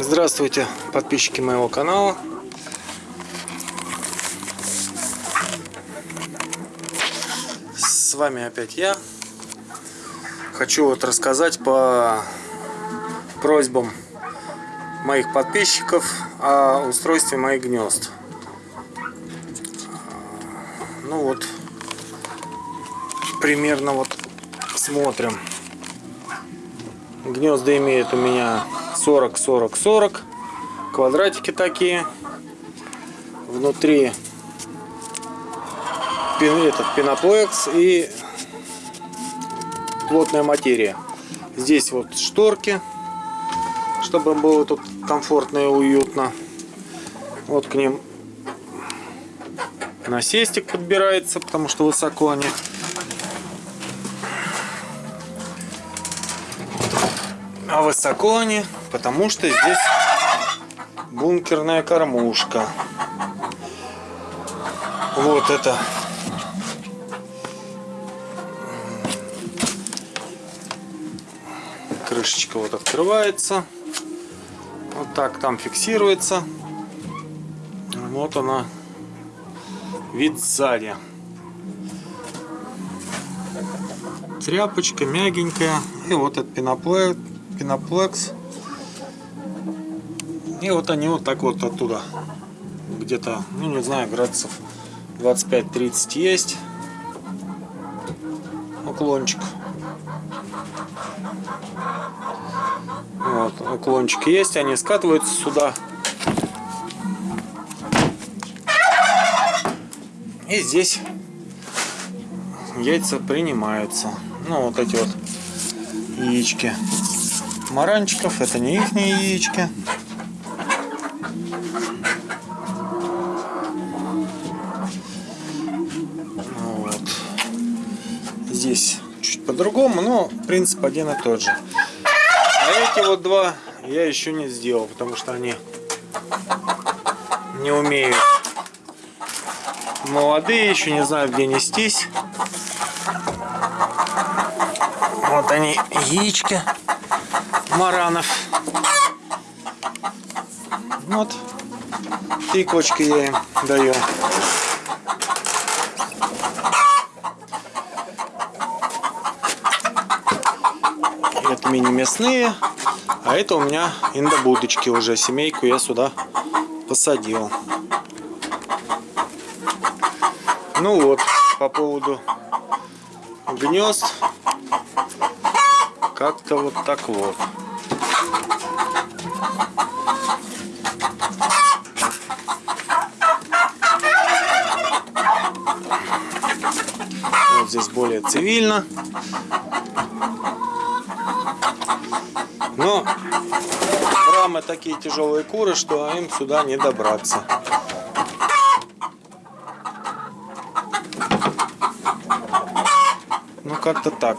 Здравствуйте, подписчики моего канала. С вами опять я. Хочу вот рассказать по просьбам моих подписчиков о устройстве моих гнезд. Ну вот, примерно вот смотрим. Гнезда имеют у меня 40, 40, 40. Квадратики такие. Внутри пин, этот пеноплекс и плотная материя. Здесь вот шторки, чтобы было тут комфортно и уютно. Вот к ним насестик подбирается, потому что высоко они. А высоко они, потому что здесь бункерная кормушка. Вот это крышечка вот открывается. Вот так там фиксируется. Вот она. Вид сзади. Тряпочка мягенькая. И вот этот пеноплекс. Пеноплекс. И вот они вот так вот оттуда. Где-то, ну не знаю, градусов 25-30 есть. Уклончик. Вот, уклончик есть, они скатываются сюда. И здесь яйца принимаются. Ну, вот эти вот яички маранчиков. Это не их яички. Вот. Здесь чуть по-другому, но принцип один и тот же. А эти вот два я еще не сделал, потому что они не умеют. Молодые, еще не знаю, где нестись. Вот они, яички маранов. Вот, тыквочки я им даю. Это мини-мясные, а это у меня индобудочки уже. Семейку я сюда посадил. Ну вот, по поводу гнезд, как-то вот так вот. Вот здесь более цивильно. Но рамы такие тяжелые куры, что им сюда не добраться. Ну как-то так.